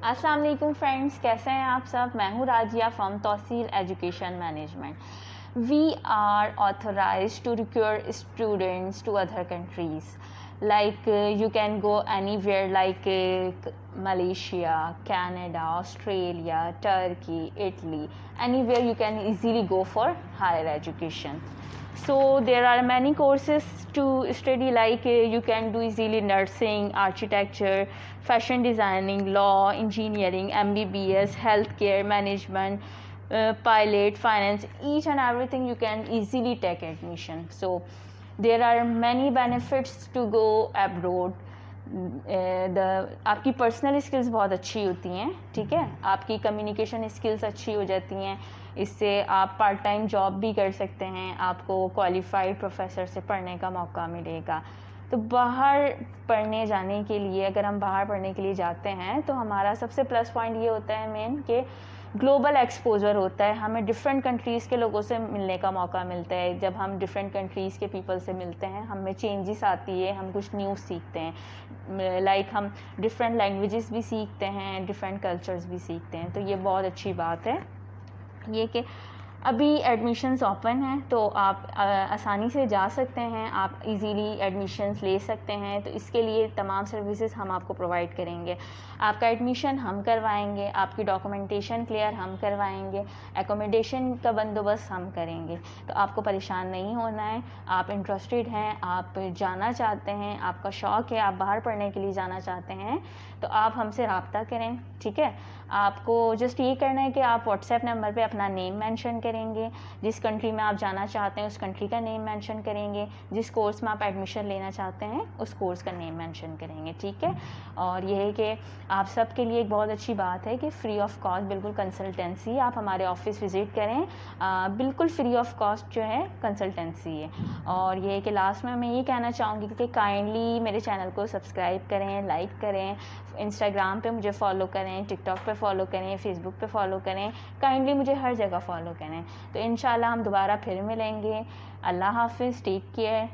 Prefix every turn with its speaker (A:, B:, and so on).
A: अस्सलाम वालेकुम फ्रेंड्स कैसे हैं आप सब? मैं हूँ Razia from तोसील education management we are authorize to recruit students to other countries like uh, you can go anywhere like uh, malaysia canada australia turkey italy. Anywhere you can easily go for higher education. So there are many courses to study like uh, you can do easily nursing architecture fashion designing law engineering mbbs healthcare management uh, pilot finance. Each and everything you can easily take admission. So there are many benefits to go abroad the आपकी personal skills बहुत अच्छी होती हैं, ठीक है? आपकी communication skills अच्छी हो जाती हैं। इससे आप पार्ट टाइम जॉब भी कर सकते हैं। आपको क्वालिफाइड प्रोफेसर से पढ़ने का मौका मिलेगा। तो बाहर पढ़ने जाने के लिए, अगर हम बाहर पढ़ने के लिए जाते हैं तो हमारा सबसे प्लस पॉइंट ये होता है मेन कि ग्लोबल एक्सपोजर होता है। हमें डिफरेंट कंट्रीज़ के लोगों से मिलने का मौका मिलता है। जब हम डिफरेंट कंट्रीज़ के पीपल से मिलते हैं, हमें चेंजेस आती है, हम कुछ न्यूज़ सीखते हैं। लाइक like हम डिफरेंट लैंग्वेजेस भी सीखते हैं डिफरेंट कल्चर्स भी सीखते हैं। तो ये बहुत अच्छी बात है। ये कि अभी एडमिशन्स ओपन हैं तो आप आसानी से जा सकते हैं, आप इजीली एडमिशन्स ले सकते हैं तो इसके लिए तमाम सर्विसेज़ हम आपको प्रोवाइड करेंगे। आपका एडमिशन हम करवाएँगे, आपकी डॉक्यूमेंटेशन क्लियर हम करवाएँगे एकोमोडेशन का बंदोबस्त हम करेंगे। तो आपको परेशान नहीं होना है, आप इंटरेस्टेड हैं, आप जाना चाहते हैं, आपका शौक़ है, आप बाहर पढ़ने के लिए जाना चाहते हैं तो आप हमसे रबता करें, ठीक है? आपको जस्ट ये करना है कि आप व्हाट्सएप नंबर पर अपना नेम मेंशन करेंगे जिस कंट्री में आप जाना चाहते हैं उस कंट्री का नेम मेंशन करेंगे जिस कोर्स में आप एडमिशन लेना चाहते हैं उस कोर्स का नेम मेंशन करेंगे ठीक है? और यह है कि आप सब के लिए एक बहुत अच्छी बात है कि फ्री ऑफ़ कॉस्ट बिल्कुल कंसल्टेंसी आप हमारे ऑफ़िस विज़िट करें। आ, बिल्कुल फ्री ऑफ़ कॉस्ट जो है कंसल्टेंसी है। और ये है कि लास्ट में मैं ये कहना चाहूँगी कि काइंडली मेरे चैनल को सब्सक्राइब करें लाइक करें इंस्टाग्राम पे मुझे फॉलो करें टिकटॉक पे फॉलो करें फेसबुक पे फॉलो करें। काइंडली मुझे हर जगह फॉलो करें। तो इन हम दोबारा फिर मिलेंगे। अल्लाह हाफिज़ टेक केयर